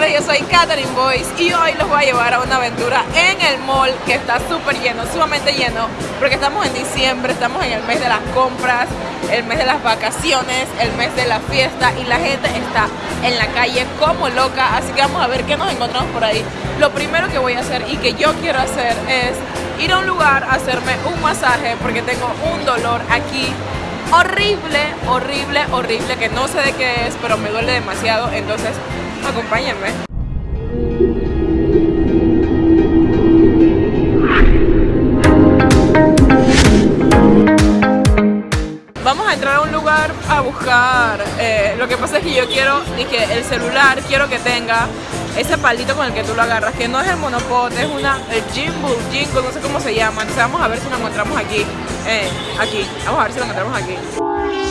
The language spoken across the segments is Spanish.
nombre, yo soy Katherine Boyce y hoy los voy a llevar a una aventura en el mall que está súper lleno, sumamente lleno, porque estamos en diciembre, estamos en el mes de las compras, el mes de las vacaciones, el mes de la fiesta y la gente está en la calle como loca, así que vamos a ver qué nos encontramos por ahí. Lo primero que voy a hacer y que yo quiero hacer es ir a un lugar a hacerme un masaje porque tengo un dolor aquí horrible, horrible, horrible, que no sé de qué es, pero me duele demasiado, entonces acompáñenme. Vamos a entrar a un lugar a buscar, eh, lo que pasa es que yo quiero, dije, el celular quiero que tenga ese palito con el que tú lo agarras, que no es el monopod, es una, el gimbal, jingle, no sé cómo se llama, entonces vamos a ver si lo encontramos aquí, eh, aquí, vamos a ver si lo encontramos aquí.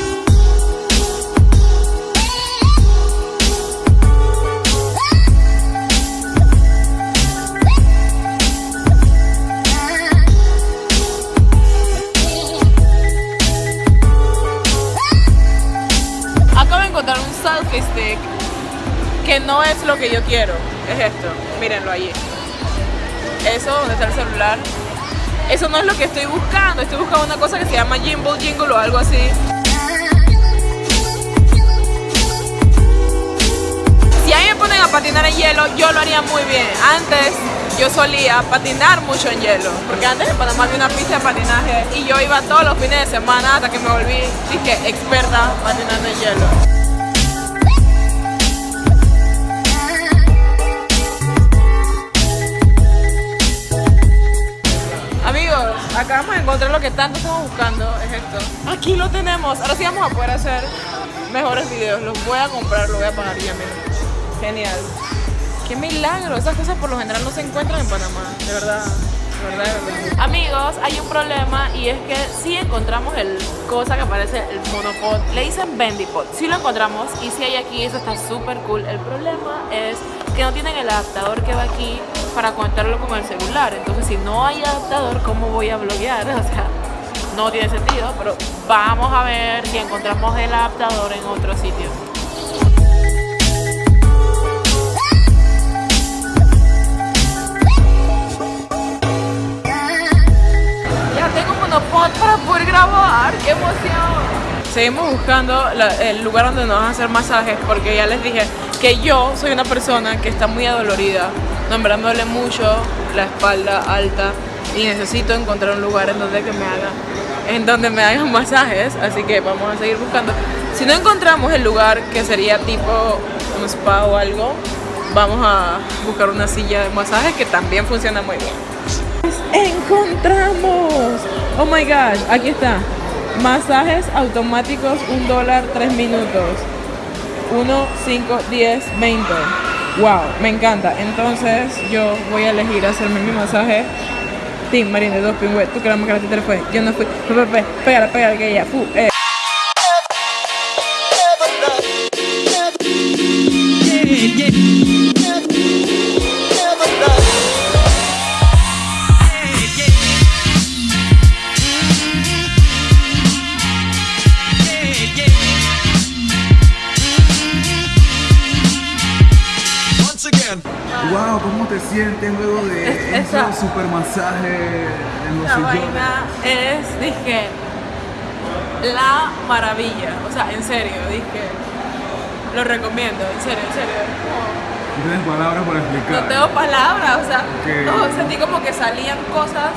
Stick que no es lo que yo quiero. Es esto, mírenlo allí. Eso, donde está el celular. Eso no es lo que estoy buscando. Estoy buscando una cosa que se llama Jimble Jingle o algo así. Si ahí me ponen a patinar en hielo, yo lo haría muy bien. Antes yo solía patinar mucho en hielo, porque antes en Panamá había una pista de patinaje y yo iba todos los fines de semana hasta que me volví, dije, experta patinando en hielo. Acabamos de encontrar lo que tanto estamos buscando, es esto. Aquí lo tenemos, ahora sí vamos a poder hacer mejores videos, los voy a comprar, lo voy a pagar yo mismo. Genial. Qué milagro, esas cosas por lo general no se encuentran en Panamá, de verdad. De verdad, de verdad. Amigos, hay un problema y es que si encontramos el cosa que parece el monopod, le dicen bendipod, si lo encontramos y si hay aquí, eso está súper cool. El problema es no tienen el adaptador que va aquí para conectarlo con el celular. Entonces, si no hay adaptador, ¿cómo voy a bloguear? O sea, no tiene sentido, pero vamos a ver si encontramos el adaptador en otro sitio. Ya tengo un monopod para poder grabar, qué emoción. Seguimos buscando el lugar donde nos van a hacer masajes porque ya les dije que yo soy una persona que está muy adolorida. No, me mucho la espalda alta y necesito encontrar un lugar en donde que me haga en donde me hagan masajes, así que vamos a seguir buscando. Si no encontramos el lugar que sería tipo un spa o algo, vamos a buscar una silla de masajes que también funciona muy bien. ¡Encontramos! Oh my gosh, aquí está. Masajes automáticos, un dólar, tres minutos. 1, 5, 10, 20. Wow, me encanta. Entonces yo voy a elegir hacerme mi masaje. Team Marine, dos pingües. Tú que la más que la títera fue. Yo no fui. Pégala, pégala que ella. Fu, eh. Sientes luego de Es- ese esa- super masaje en los vaina es, dije, la maravilla. O sea, en serio, dije, lo recomiendo, en serio, en serio. No tienes palabras para explicar. No tengo palabras, o sea, no, sentí como que salían cosas,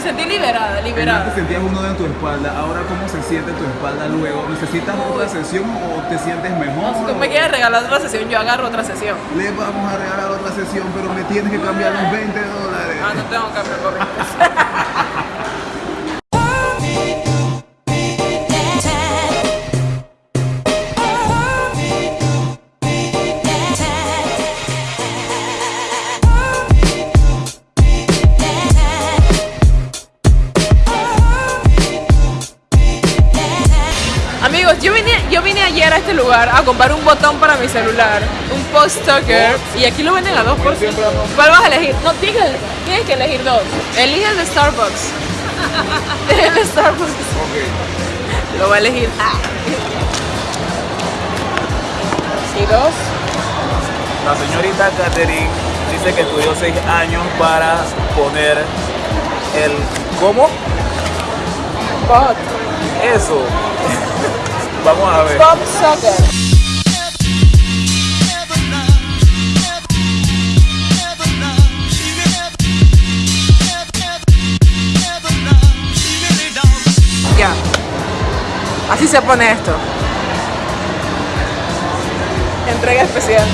me sentí liberada, Antes liberada. sentías uno en tu espalda, ahora ¿cómo se siente tu espalda luego? ¿Necesitas otra sesión o te sientes mejor? Si tú me quieres regalar otra sesión, yo agarro otra sesión. Le vamos a regalar otra sesión, pero me tienes que cambiar los 20 dólares. Ah, no tengo que cambiar comprar un botón para mi celular, un post tucker, y aquí lo venden a dos por ciento. ¿Cuál vas a elegir? No, tienes que, tienes que elegir dos. Elige el de Starbucks. el de Starbucks. Lo va a elegir. Ah. Y dos. la señorita Catherine dice que estudió seis años para poner el... ¿Cómo? Bot. Eso. Vamos a ver. Bob Sucker. Así se pone esto. Entrega especial.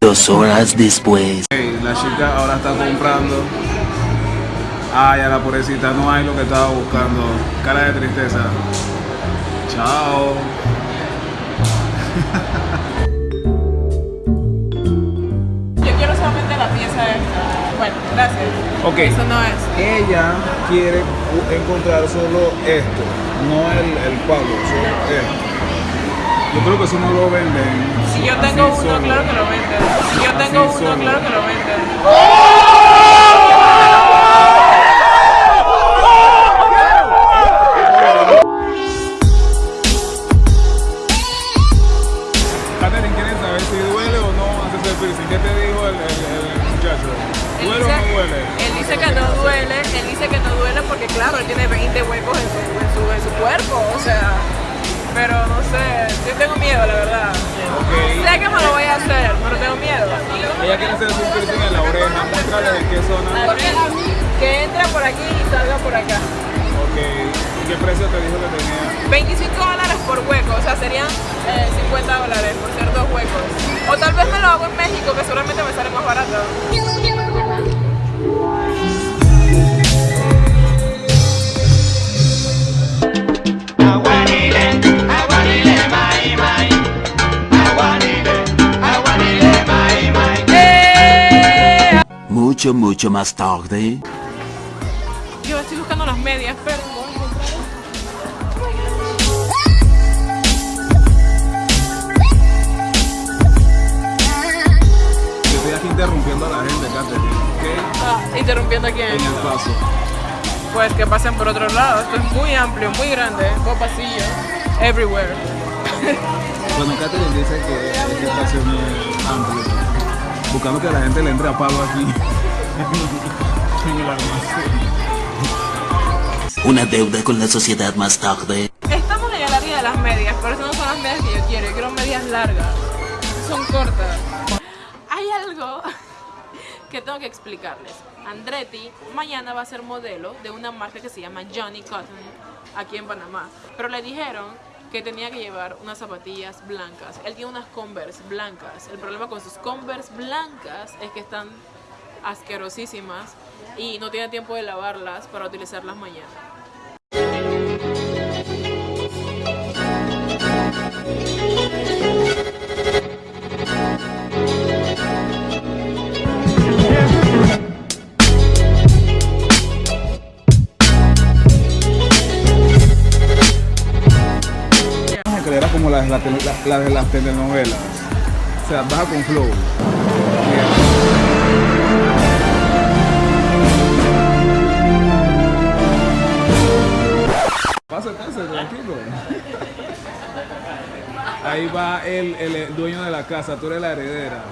Dos horas después. Ok, la chica ahora está comprando. Ay, a la pobrecita, no hay lo que estaba buscando. Cara de tristeza. Chao. Yo quiero solamente la pieza esta. Bueno, gracias. Ok. Eso no es. Ella quiere encontrar solo esto, no el, el palo, solo esto. Yo creo que eso no lo venden. Si yo así tengo uno, solo. claro que lo venden. Si yo Así tengo uno, solo. claro que lo venden. Catherine, ¿quieres saber si duele o no hacerse el piercing? ¿Qué te dijo el, el- el muchacho? ¿Duele dice, o no duele? él dice que no duele, él dice que no duele porque claro, él tiene 20 huecos en su, en su, en su cuerpo, o sea, pero no sé, yo tengo miedo la verdad. Ok. Sé que me lo voy a hacer, pero tengo miedo. Ella quiere hacerse un piercing en la oreja, muéstrale de qué zona. Que entre por aquí y salga por acá. Ok. ¿Y qué precio te dijo que tenía? 25 dólares por hueco, o sea, serían eh, 50 dólares por ser dos huecos. O tal vez me lo hago en México, que seguramente me sale más barato. ¡Eh! Mucho, mucho más tarde. Medias, a. Yo estoy aquí interrumpiendo a la gente, Catherine. ¿Ok? Ah, interrumpiendo aquí. En el paso. Pues que pasen por otro lado. Esto es muy amplio, muy grande. Dos pasillos. Everywhere. Bueno, Catherine dice que este espacio es amplio. Buscando que la gente le entre a palo aquí. en el almacén. Una deuda con la sociedad más tarde. Estamos en el área de las medias, pero esas no son las medias que yo quiero. Yo quiero medias largas. Son cortas. Hay algo que tengo que explicarles. Andretti mañana va a ser modelo de una marca que se llama Johnny Cotton aquí en Panamá. Pero le dijeron que tenía que llevar unas zapatillas blancas. Él tiene unas Converse blancas. El problema con sus Converse blancas es que están asquerosísimas y no tiene tiempo de lavarlas para utilizarlas mañana. Como la, la, tele- la- la de las telenovelas. O sea, baja con flow. Pase, pase, tranquilo. Ahí va el, el dueño de la casa, tú eres la heredera.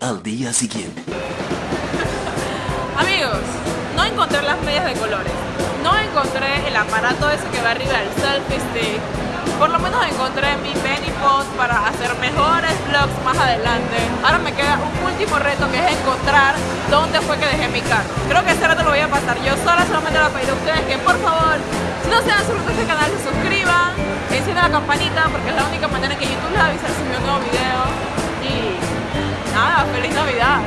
Al día siguiente. Amigos, no encontré las medias de colores. No encontré el aparato ese que va arriba del selfie stick. Por lo menos encontré mi Benny Pot para hacer mejores vlogs más adelante. Ahora me queda un último reto que es encontrar dónde fue que dejé mi carro. Creo que ese reto lo voy a pasar yo sola, solamente le voy a a ustedes que por favor, si no se han suscrito a este canal, se suscriban, enciendan la campanita porque es la única manera que YouTube les avisa si un nuevo video. Y nada, feliz Navidad.